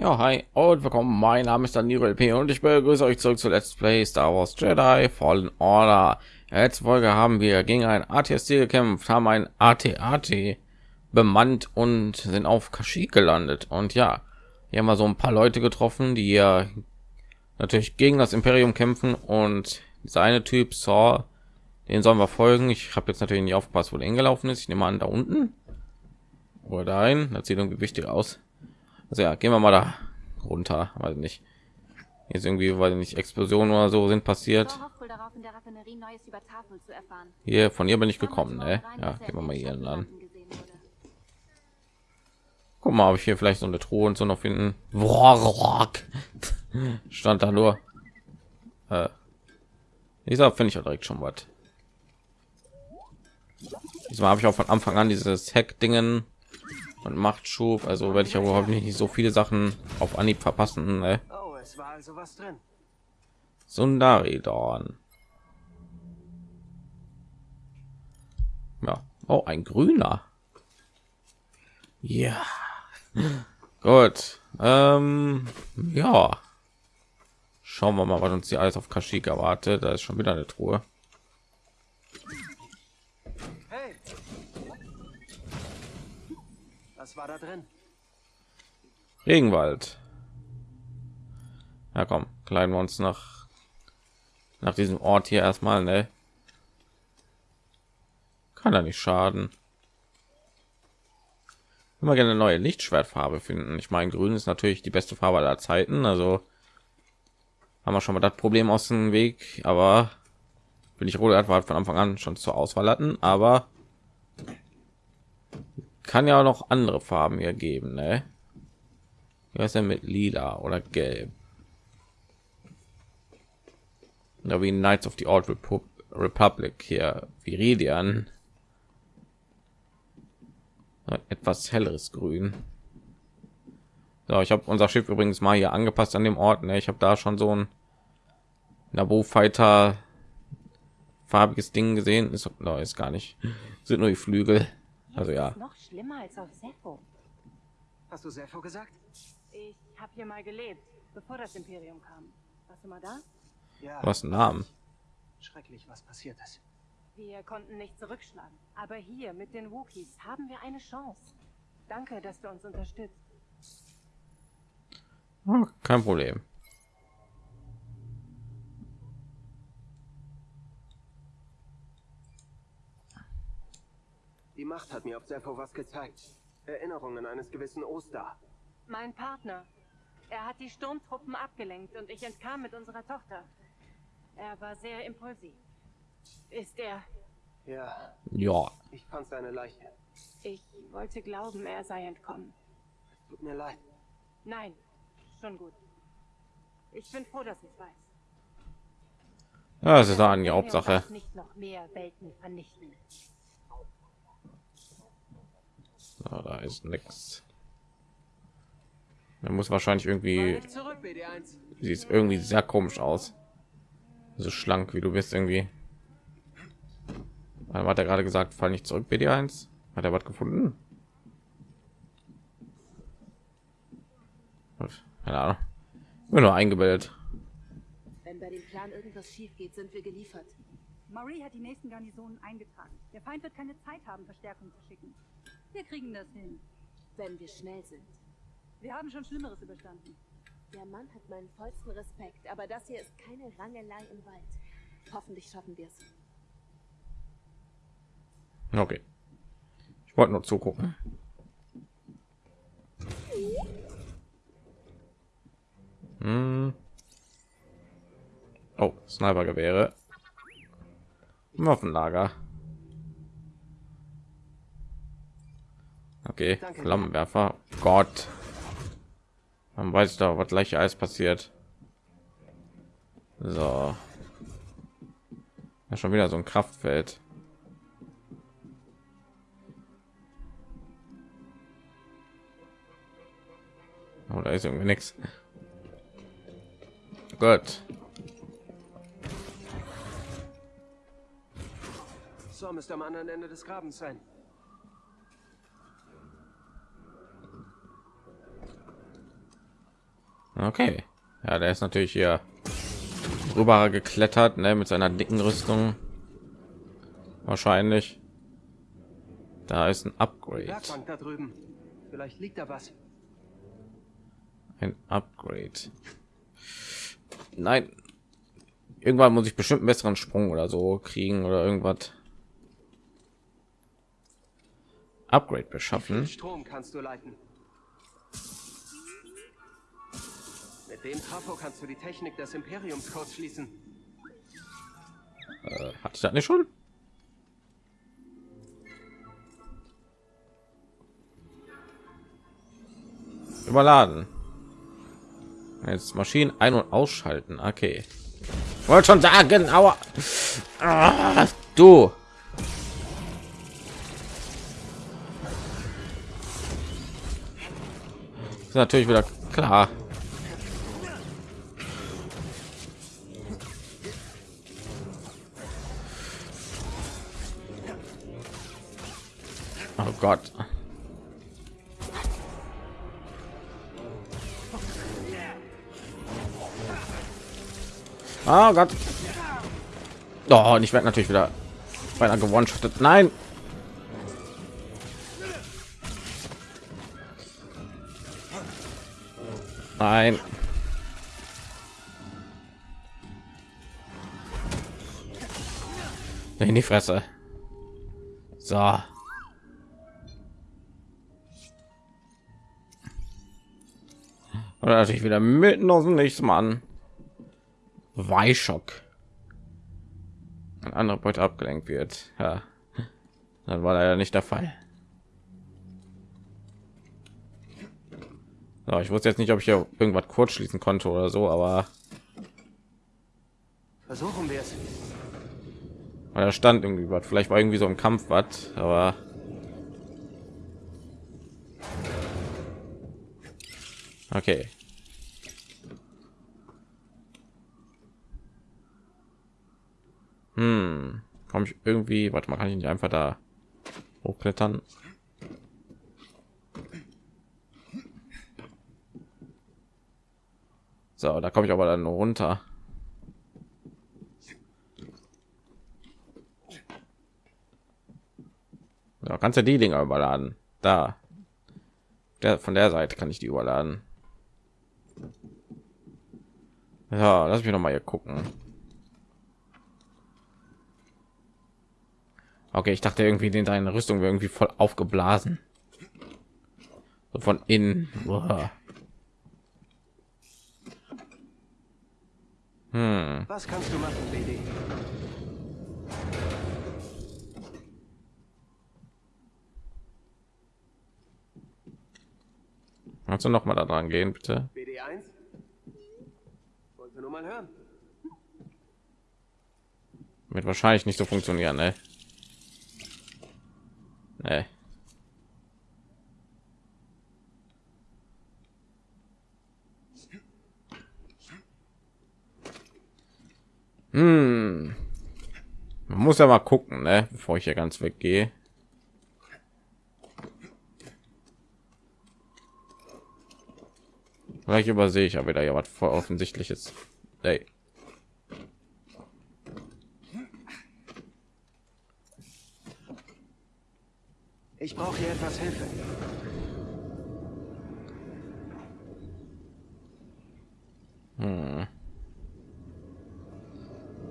Ja, hi und willkommen. Mein Name ist Daniel LP und ich begrüße euch zurück zu Let's Play Star Wars Jedi Fallen Order. Letzte Folge haben wir gegen ein ATST gekämpft, haben ein AT-AT bemannt und sind auf Kashyyyk gelandet. Und ja, hier haben wir so ein paar Leute getroffen, die ja natürlich gegen das Imperium kämpfen und seine Typ Saw, den sollen wir folgen. Ich habe jetzt natürlich nicht aufgepasst, wo der hingelaufen ist. Ich nehme an, da unten oder dahin. Das sieht irgendwie wichtig aus. Also ja, gehen wir mal da runter, weil nicht jetzt irgendwie, weil nicht Explosionen oder so sind passiert. Hier von hier bin ich gekommen, ne? Ja, gehen wir mal hier an. Guck mal, ob ich hier vielleicht so eine Truhe und so noch finden. Stand da nur. Äh, finde ich ja direkt schon was. Diesmal habe ich auch von Anfang an dieses Hack-Dingen und Machtschub. Also werde ich aber überhaupt nicht so viele Sachen auf Anhieb verpassen. Ne? Oh, es war also was drin. Sundari Dorn. Ja. Oh, ein grüner. Ja. Gut. Ähm, ja. Schauen wir mal, was uns hier alles auf Kashyyyk erwartet. Da ist schon wieder eine Truhe. War da drin? Regenwald. Ja, komm, kleiden wir uns nach nach diesem Ort hier erstmal, ne? Kann er nicht schaden. Immer gerne neue Lichtschwertfarbe finden. Ich meine, grün ist natürlich die beste Farbe aller Zeiten, also haben wir schon mal das Problem aus dem Weg, aber bin ich rot war von Anfang an schon zur Auswahl hatten, aber kann ja auch noch andere Farben hier geben, ne? Wie ist denn mit lila oder gelb? Ja, wie Knights of the Old Repu Republic hier, Viridian. Etwas helleres Grün. So, ich habe unser Schiff übrigens mal hier angepasst an dem Ort. Ne? Ich habe da schon so ein Nabo Fighter farbiges Ding gesehen. Ist, no, ist gar nicht. Sind nur die Flügel. Also ja. Noch schlimmer als auf Sepho. Hast du Sepho gesagt? Ich habe hier mal gelebt, bevor das Imperium kam. Warst du mal da? Ja. Was ein Namen. Schrecklich, was passiert ist. Wir konnten nicht zurückschlagen. Aber hier mit den Wookiees haben wir eine Chance. Danke, dass du uns unterstützt. Oh, kein Problem. Die Macht hat mir auf Sepho was gezeigt. Erinnerungen eines gewissen Oster. Mein Partner. Er hat die Sturmtruppen abgelenkt und ich entkam mit unserer Tochter. Er war sehr impulsiv. Ist er... Ja, Ja. ich fand seine Leiche. Ich wollte glauben, er sei entkommen. Es tut mir leid. Nein, schon gut. Ich bin froh, dass ich weiß. Ja, das ist Imperium Hauptsache. Nicht noch mehr Welten vernichten. So, da ist nichts. Er muss wahrscheinlich irgendwie, zurück, BD1. sieht irgendwie sehr komisch aus. So schlank wie du bist irgendwie. Wann hat er gerade gesagt, fall nicht zurück, BD1? Hat er was gefunden? Keine Ahnung. Bin nur eingebildet. Wenn bei dem Plan irgendwas schief geht, sind wir geliefert. Marie hat die nächsten Garnisonen eingetragen. Der Feind wird keine Zeit haben, Verstärkung zu schicken. Wir kriegen das hin. Wenn wir schnell sind. Wir haben schon Schlimmeres überstanden. Der Mann hat meinen vollsten Respekt, aber das hier ist keine Rangelei im Wald. Hoffentlich schaffen wir es. Okay. Ich wollte nur zugucken. Hm. Oh, Snipergewehre. Waffenlager. Okay, Danke. Flammenwerfer. Gott. Man weiß da, was gleich alles passiert. So. Ja, schon wieder so ein Kraftfeld. Oh, da ist irgendwie nichts. Gut. So müsste am anderen Ende des Grabens sein. Okay. Ja, der ist natürlich hier rüber geklettert, ne, mit seiner dicken Rüstung. Wahrscheinlich. Da ist ein Upgrade. Da drüben. Vielleicht liegt da was. Ein Upgrade. Nein. Irgendwann muss ich bestimmt einen besseren Sprung oder so kriegen oder irgendwas. Upgrade beschaffen. Strom kannst du leiten? Mit dem Trafo kannst du die Technik des Imperiumscodes schließen. Äh, hatte ich das nicht schon? Überladen. Jetzt Maschinen ein- und ausschalten. Okay. Wollte schon sagen, aber ah, du. Ist natürlich wieder klar. Gott. Oh Gott. Oh, und ich werde natürlich wieder beinahe gewonnen. Nein. Nein. In die Fresse. So. Oder natürlich wieder mitten aus dem Nichts, Mann. Weischock. Ein anderer Beute abgelenkt wird. Ja. Dann war leider nicht der Fall. So, ich wusste jetzt nicht, ob ich hier irgendwas kurz schließen konnte oder so, aber Versuchen wir es. weil da stand irgendwie was. Vielleicht war irgendwie so im Kampf was, aber okay. Hm, komme ich irgendwie? Warte mal, kann ich nicht einfach da hochklettern? So, da komme ich aber dann runter. Ja, kannst du die Dinger überladen? Da. Der, von der Seite kann ich die überladen. Ja, lass mich noch mal hier gucken. Okay, ich dachte irgendwie, den deine Rüstung wäre irgendwie voll aufgeblasen. So von innen. Boah. Hm. Was kannst du machen, BD? Kannst du noch mal da dran gehen, bitte? BD1? Wollte nur mal hören. Wird wahrscheinlich nicht so funktionieren, ne? Nee. Hm. Man muss ja mal gucken, ne? Bevor ich hier ganz weggehe. Vielleicht übersehe ich ja wieder ja was voll offensichtliches. Ey. Ich brauche hier etwas Hilfe.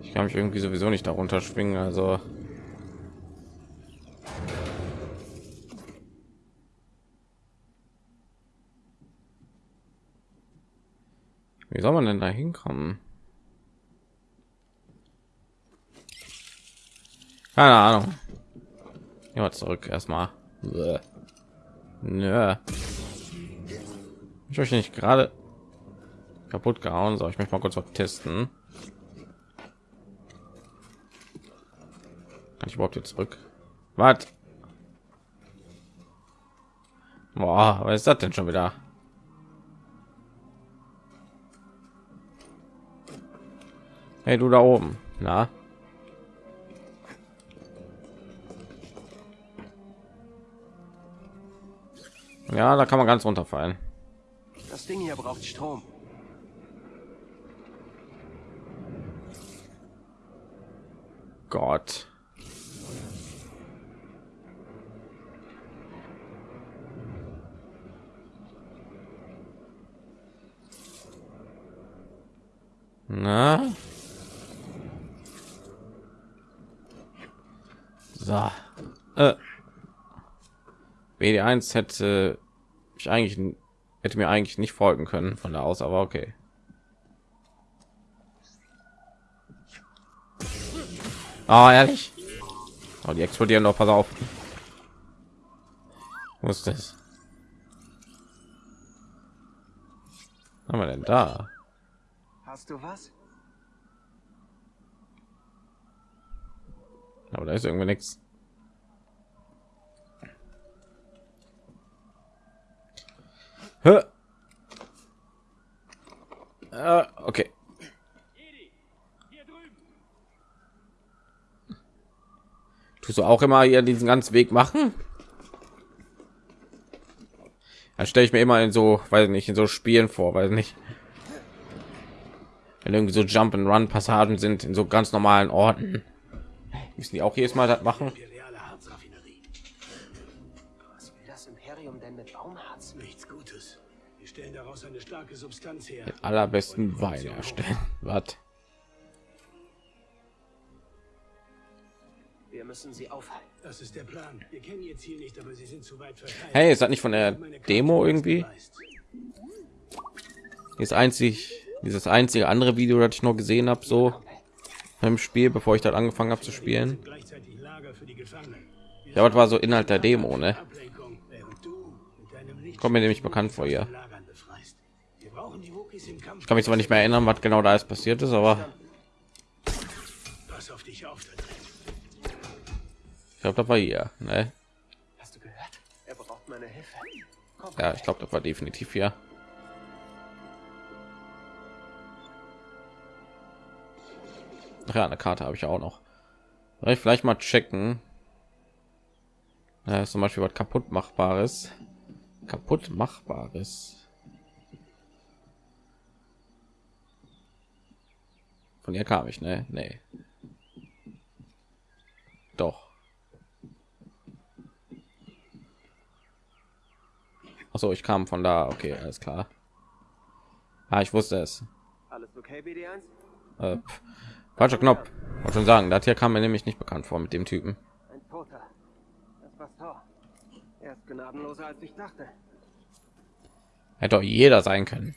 Ich kann mich irgendwie sowieso nicht darunter schwingen, also. Wie soll man denn da hinkommen? Keine Ahnung. Ja, zurück erstmal. Nö. Ich euch nicht gerade kaputt gehauen, soll ich mich mal kurz testen. überhaupt jetzt zurück? Was? Boah, was ist das denn schon wieder? Hey, du da oben. Na? Ja, da kann man ganz runterfallen. Das Ding hier braucht Strom. Gott. Na? So. Äh. BD1 hätte ich eigentlich hätte mir eigentlich nicht folgen können von da aus, aber okay. Ah, ehrlich? Oh, die explodieren doch, pass auf. Wo ist das? Was haben wir denn da? Hast du was? Aber da ist irgendwie nichts. Hä? Äh, okay. Tust du auch immer hier diesen ganzen Weg machen? Da stelle ich mir immer in so, weiß nicht, in so Spielen vor, weiß nicht. Wenn irgendwie so Jump and Run Passagen sind in so ganz normalen Orten. Müssen die auch jedes Mal das machen? Was will das Imperium denn mit Baumharz? Nichts Gutes. Wir stellen daraus eine starke Substanz her. Allerbesten Wein erstellen. Was? Wir müssen sie aufhalten. Das ist der Plan. Wir kennen ihr Ziel nicht, aber sie sind zu weit verteilt. Hey, ist das nicht von der Demo irgendwie? Ist einzig dieses einzige andere Video, das ich noch gesehen habe, so im Spiel, bevor ich das angefangen habe zu spielen. Sind gleichzeitig Lager für die Gefangenen. Wir Ja, was war so Inhalt der Demo, ne? Kommt mir nämlich bekannt vor hier. Lagern befreist. Wir brauchen die Wookies im Kampf. Ich kann mich zwar nicht mehr erinnern, was genau da ist passiert ist, aber Pass auf dich auf da drin. ich glaube, das war hier. Ne? Er Ja, ich glaube, das war definitiv hier. Ach ja, eine Karte habe ich auch noch. Soll ich vielleicht mal checken. Ja, ist zum Beispiel was kaputt machbares. Kaputt machbares. Von ihr kam ich, ne? Nee. Doch. Achso, ich kam von da. Okay, alles klar. Ah, ich wusste es. alles okay, BD1? Äh, falscher Knopf. Wollte schon sagen, das hier kam mir nämlich nicht bekannt vor mit dem Typen. Ein Toter. Das war Thor. Er ist gnadenloser, als ich dachte. Hätte doch jeder sein können.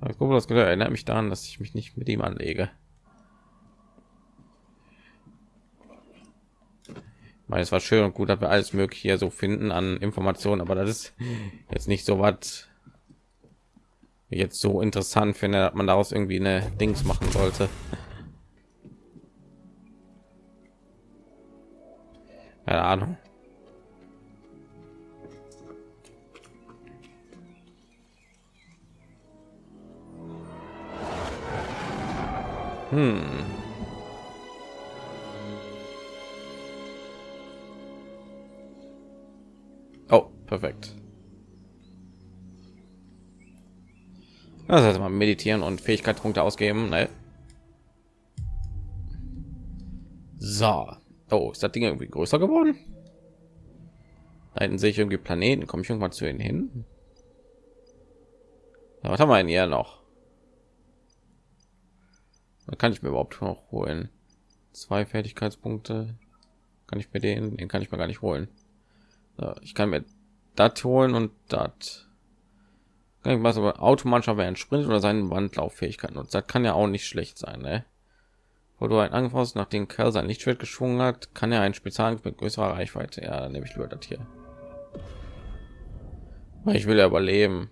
Das erinnert mich daran, dass ich mich nicht mit ihm anlege. Ich meine, es war schön und gut, dass wir alles mögliche hier so finden an Informationen, aber das ist jetzt nicht so was jetzt so interessant finde, dass man daraus irgendwie eine Dings machen sollte. Keine Ahnung. Meditieren und Fähigkeitspunkte ausgeben. Ne? So. Oh, ist das Ding irgendwie größer geworden? Da hinten sehe ich irgendwie Planeten. Komme ich irgendwann zu ihnen hin? Ja, was haben wir denn hier noch? Da kann ich mir überhaupt noch holen. Zwei Fertigkeitspunkte. Kann ich mir den? Den kann ich mir gar nicht holen. So, ich kann mir das holen und das. Was aber automatisch während Sprint oder seinen Wandlauffähigkeiten und das kann ja auch nicht schlecht sein, ne? Wo du ein Angriff hast, nachdem Kerl sein Lichtschwert geschwungen hat, kann er ein Spezialangriff mit größerer Reichweite. Ja, dann nehme ich lieber das hier. Weil ich will ja überleben.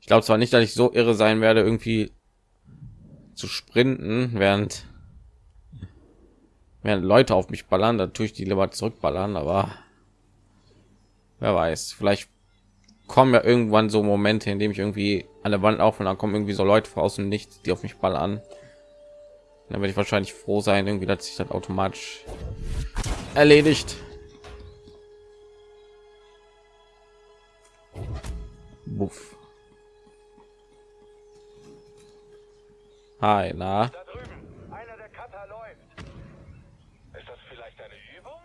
Ich glaube zwar nicht, dass ich so irre sein werde, irgendwie zu sprinten, während während Leute auf mich ballern, da tue ich die lieber zurückballern, aber wer weiß, vielleicht kommen ja irgendwann so Momente, in dem ich irgendwie an der Wand auf und dann kommen irgendwie so Leute von außen nicht, die auf mich ballern. Dann werde ich wahrscheinlich froh sein, irgendwie, dass sich das automatisch erledigt. Buff. Hi, na? Da drüben, einer der Cutter läuft. Ist das vielleicht eine Übung?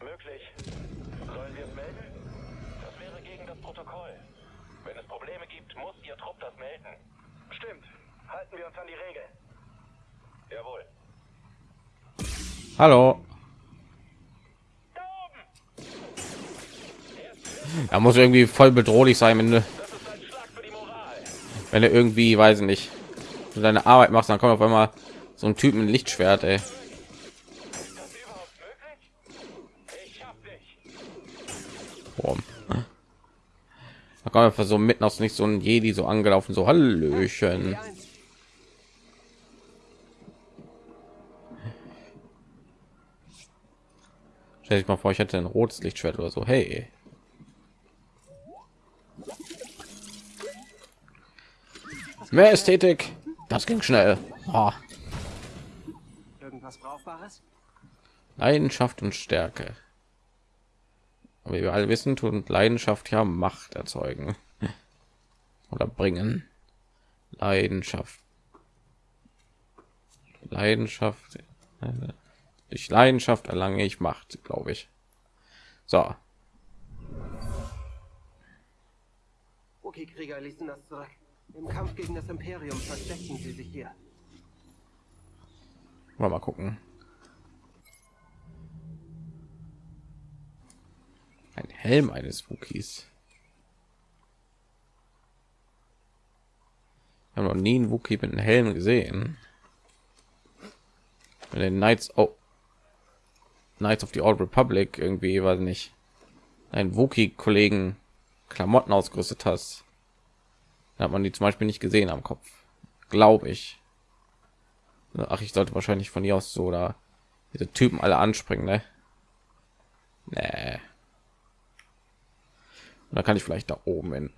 Möglich. Sollen wir es melden? Das wäre gegen das Protokoll. Wenn es Probleme gibt, muss Ihr Trupp das melden. Stimmt. Halten wir uns an die Regeln. Jawohl. Hallo. Er muss irgendwie voll bedrohlich sein, wenn du, Das ist ein Schlag für die Moral. wenn er irgendwie, weiß ich nicht, so deine Arbeit machst, dann kommt auf einmal so ein Typ mit einem Lichtschwert, ey. Ist das überhaupt möglich? Ich hab dich. Boah. Da kommt einfach so mitten aus nicht so ein Jedi so angelaufen, so Hallöchen. P1. Stell dich mal vor, ich hätte ein rotes Lichtschwert oder so. Hey. Mehr Ästhetik. Das ging schnell. Ah, Irgendwas Brauchbares? Leidenschaft und Stärke. Aber wie wir alle wissen, tut Leidenschaft ja Macht erzeugen oder bringen. Leidenschaft. Leidenschaft. Durch Leidenschaft erlange ich Macht, glaube ich. So, Okay, Krieger ließen das zurück. Im Kampf gegen das Imperium versteckten sie sich hier. Wir mal gucken. Ein Helm eines Wookies. Ich habe noch nie einen Wookie mit einem Helm gesehen. Mit den Knights, oh, Knights of the Old Republic irgendwie, weiß nicht, ein Wookie-Kollegen Klamotten ausgerüstet hast, dann hat man die zum Beispiel nicht gesehen am Kopf, glaube ich. Ach, ich sollte wahrscheinlich von hier aus so oder diese Typen alle anspringen, ne? Nee. Und da kann ich vielleicht da oben hin.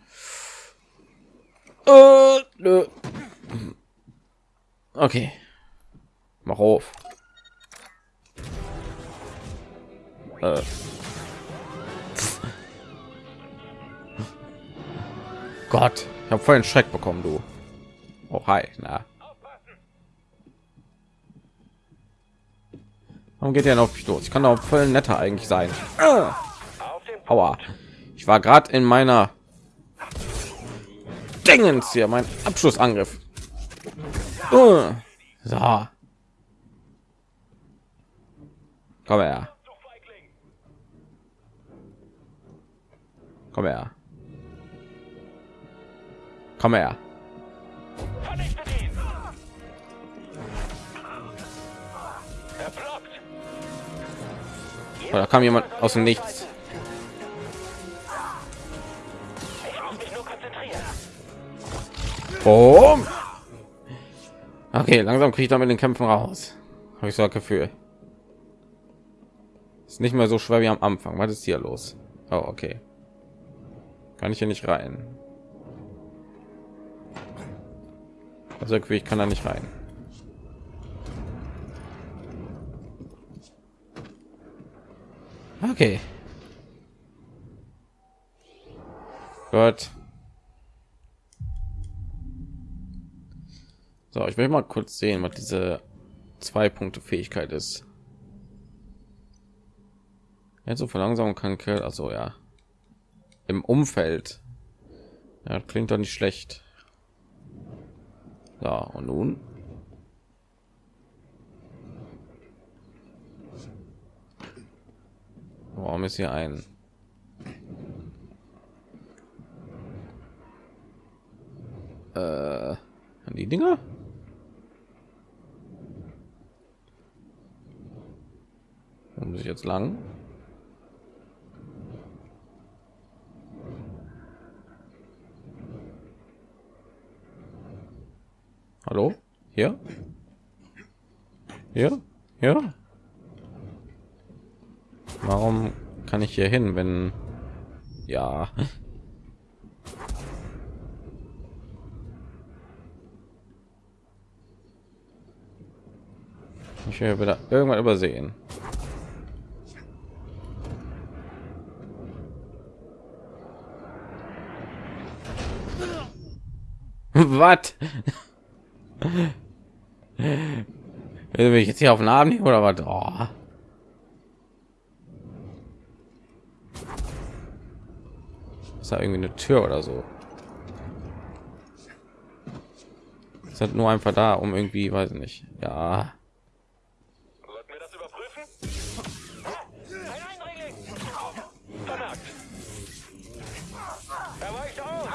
Äh, nö. Okay. Mach auf. Äh. Gott, ich habe voll einen Schreck bekommen, du. Oh, hi, na. Warum geht er auf mich los? Ich kann auch voll netter eigentlich sein. Ah! Aua. Ich war gerade in meiner Dingens hier, mein Abschlussangriff. Uh. So. Komm her. Komm her. Komm her. Er! Oh, da kam jemand aus dem Nichts. Boom. Okay, langsam kriege ich damit den Kämpfen raus. Habe ich so ein Gefühl. Ist nicht mehr so schwer wie am Anfang. Was ist hier los? Oh, okay. Kann ich hier nicht rein? Also ich kann da nicht rein. Okay. Gut. So, ich will mal kurz sehen, was diese zwei Punkte Fähigkeit ist. Jetzt so verlangsamen kann Kill, also ja, im Umfeld. Ja, klingt doch nicht schlecht. So, und nun? Warum ist hier ein äh, die Dinger? Wo muss ich jetzt lang? Hallo? Hier? Hier? Hier? Warum kann ich hier hin, wenn ja? Ich will wieder irgendwann übersehen. Was? Will ich jetzt hier auf den Arm nehmen oder was? Oh. Ist da irgendwie eine Tür oder so? Ist halt nur einfach da, um irgendwie, weiß ich nicht. Ja.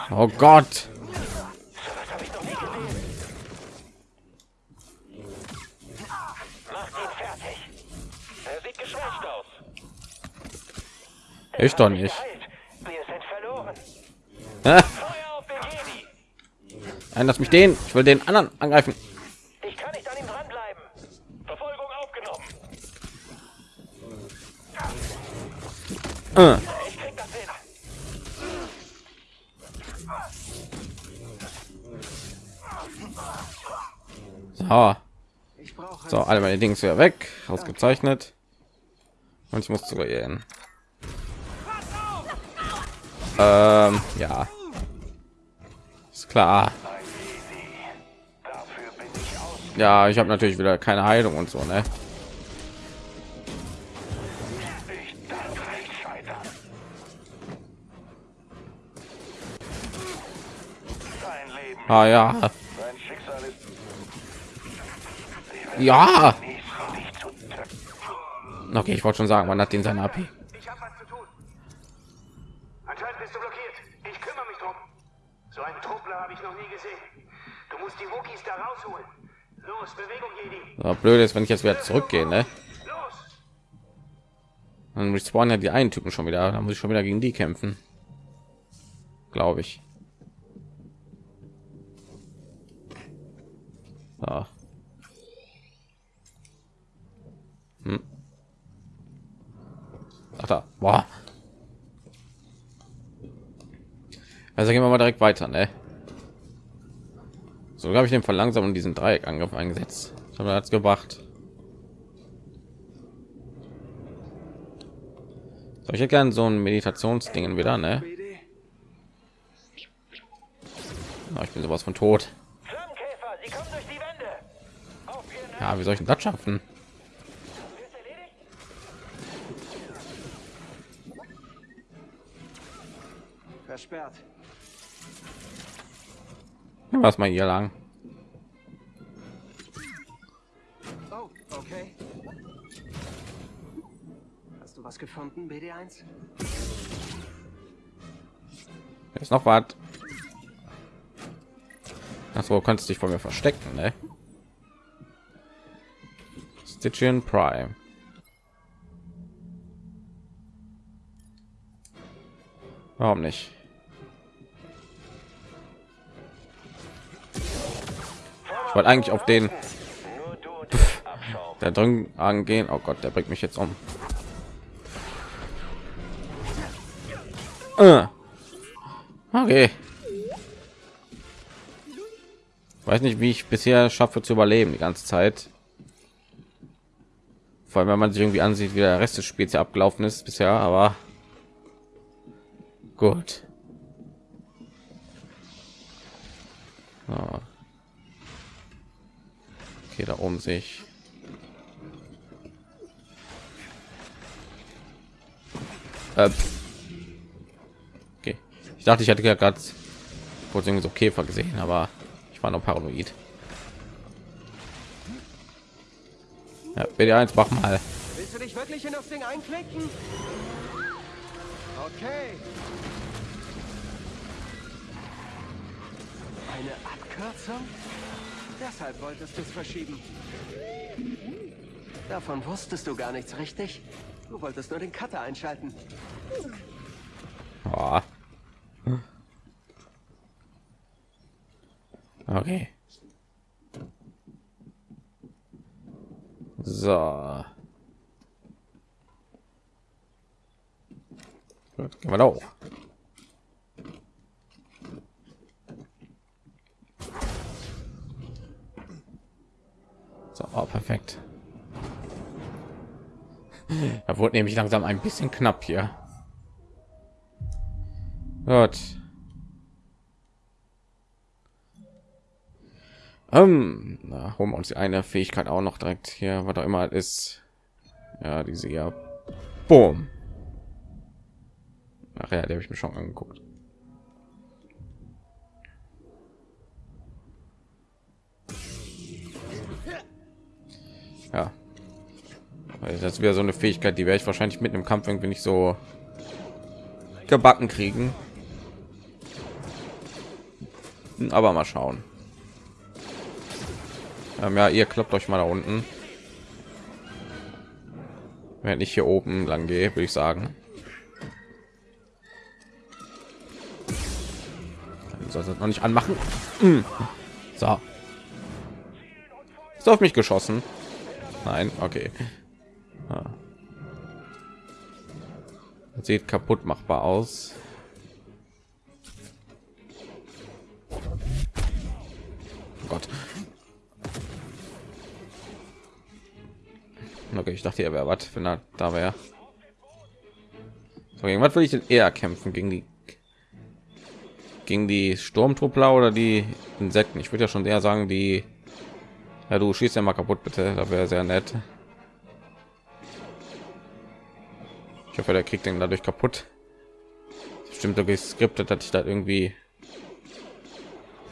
Sollten wir Ich doch nicht. Ah! Nein, lass mich den. Ich will den anderen angreifen. Ich kann nicht an ihm dranbleiben. Verfolgung aufgenommen. Äh. Hin. So, so alle meine Dings wieder weg. Ausgezeichnet. Und ich muss sogar gehen. Ähm, ja. Ist klar. Ja, ich habe natürlich wieder keine Heilung und so, ne? Sein Ah ja, sein ja. Okay, ich wollte schon sagen, man hat den seine AP. Ich habe was zu tun. Anscheinend bist du blockiert. Ich kümmere mich drum. So einen Truppler gesehen. Du musst die Wookies da rausholen. Los, Bewegung, Jedi. So, blöd ist, wenn ich jetzt wieder zurückgehe, ne? Los! Dann respawnen ja die einen Typen schon wieder. Da muss ich schon wieder gegen die kämpfen. Glaube ich. So. Hm. Ach da. Boah. Also gehen wir mal direkt weiter, ne? So habe ich den verlangsamen diesen Dreieckangriff eingesetzt. Ich habe das gebracht. So, ich hätte gerne so ein Meditationsdingen wieder, ne? Na, ich bin sowas von tot. Ja, wie soll ich denn das schaffen? Versperrt. Was mal hier lang? Oh, okay. Hast du was gefunden, BD1? Ist noch was? Achso, kannst dich vor mir verstecken, ne? Stitchian Prime. Warum nicht? Wollte eigentlich auf den der drin angehen. Oh Gott, der bringt mich jetzt um. Äh. Okay. Weiß nicht, wie ich bisher schaffe zu überleben die ganze Zeit. Vor allem, wenn man sich irgendwie ansieht, wie der Rest des Spiels abgelaufen ist bisher, aber gut. Okay, da oben sehe ich. Okay. Ich dachte, ich hatte ja gerade kurz so Käfer gesehen, aber ich war noch paranoid. Ja, BD1, mach mal. Willst du dich wirklich in das Ding einklicken? Okay. Eine Abkürzung? Deshalb wolltest du es verschieben. Davon wusstest du gar nichts, richtig? Du wolltest nur den Cutter einschalten. Oh. Okay. So. Gut, gehen wir da So, oh, perfekt. Da wurde nämlich langsam ein bisschen knapp hier. Gut. Ähm, na, holen wir uns die eine Fähigkeit auch noch direkt hier, was auch immer ist. Ja, diese ja. Boom. Ach ja, der habe ich mir schon angeguckt. Ja. Das wieder so eine Fähigkeit, die werde ich wahrscheinlich mit einem Kampf irgendwie nicht so gebacken kriegen. Aber mal schauen. Ähm, ja, ihr klappt euch mal da unten. Wenn ich hier oben lang gehe, würde ich sagen. Soll das noch nicht anmachen? Hm. So. Ist auf mich geschossen. Nein, okay. Ah. Sieht kaputt machbar aus. Oh Gott. Okay, ich dachte, er wäre was, wenn er da wäre. So, gegen was will ich denn eher kämpfen? Gegen die gegen die Sturmtruppler oder die Insekten? Ich würde ja schon eher sagen, die ja, du schießt ja mal kaputt, bitte. Da wäre sehr nett. Ich hoffe, der kriegt den dadurch kaputt. Stimmt, so geskriptet, dass ich da irgendwie.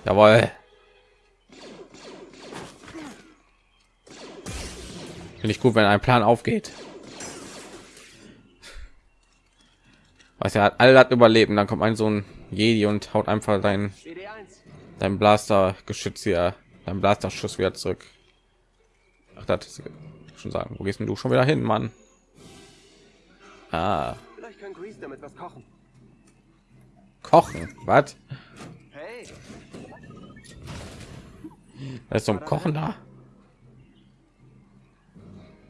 Jawohl. Finde ich gut, wenn ein Plan aufgeht. Was er hat all das überleben, dann kommt ein so ein Jedi und haut einfach dein dein Blaster Geschütz hier dann Blaster Schuss wieder zurück. Ach, das ist schon sagen. Wo gehst du schon wieder hin, Mann? Ah. Vielleicht kann Grease damit was kochen. Kochen? Was? Hey, Da ist so ein Kochen da.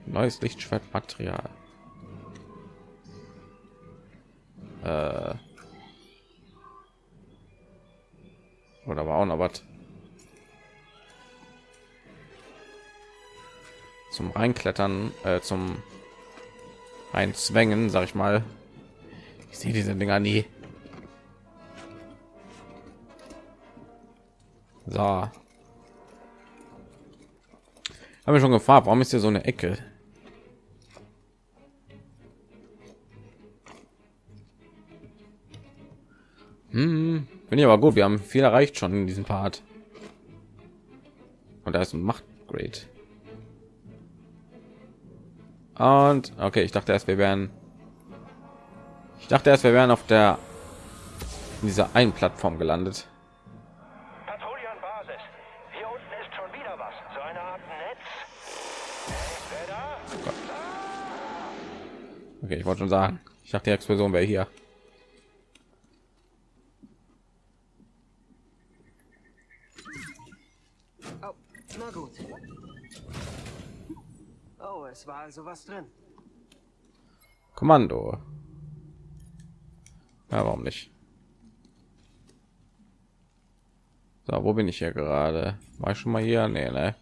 Neues Lichtschwertmaterial. Äh. Oder war auch noch was? Zum Reinklettern, äh, zum Einzwängen, sag ich mal. Ich sehe diese Dinger nie. So. Haben wir schon gefragt, warum ist hier so eine Ecke? Hm, bin ich aber gut. Wir haben viel erreicht schon in diesem Part. Und da ist ein Machtgrade. Und okay, ich dachte erst, wir wären. Ich dachte erst, wir wären auf der in dieser einen Plattform gelandet. Patrouille an Basis. Hier unten ist schon wieder was. So eine Art Netz. Wer da? Okay, ich wollte schon sagen. Ich dachte, die Explosion wäre hier. oh, na gut. Oh, es war also was drin. Kommando. Ja, warum nicht? So, wo bin ich hier gerade? War ich schon mal hier? Nee, ne?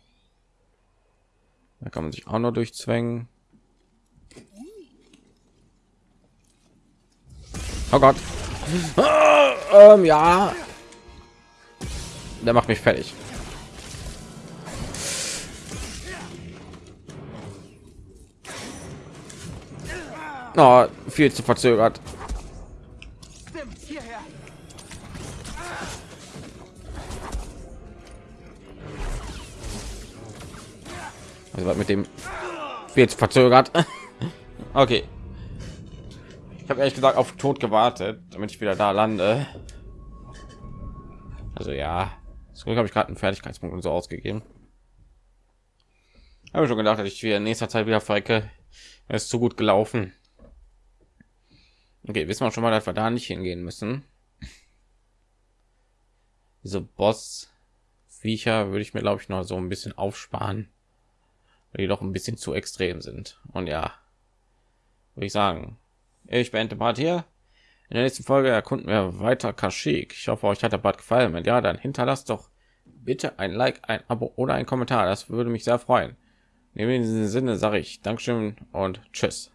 Da kann man sich auch nur durchzwängen. Oh Gott. Ah, ähm, ja. Der macht mich fertig. Oh, viel zu verzögert. Also mit dem viel zu verzögert. okay. Ich habe ehrlich gesagt auf Tod gewartet, damit ich wieder da lande. Also ja, zurück habe ich gerade einen Fertigkeitspunkt und so ausgegeben. Habe schon gedacht, dass ich wieder in nächster Zeit wieder verrecke. Ist zu gut gelaufen. Okay, wissen wir schon mal, dass wir da nicht hingehen müssen. Diese Boss-Viecher würde ich mir, glaube ich, noch so ein bisschen aufsparen, weil die doch ein bisschen zu extrem sind. Und ja, würde ich sagen, ich beende Part hier. In der nächsten Folge erkunden wir weiter Kashyyyk. Ich hoffe, euch hat der Part gefallen. Wenn ja, dann hinterlasst doch bitte ein Like, ein Abo oder ein Kommentar. Das würde mich sehr freuen. In diesem Sinne sage ich Dankeschön und Tschüss.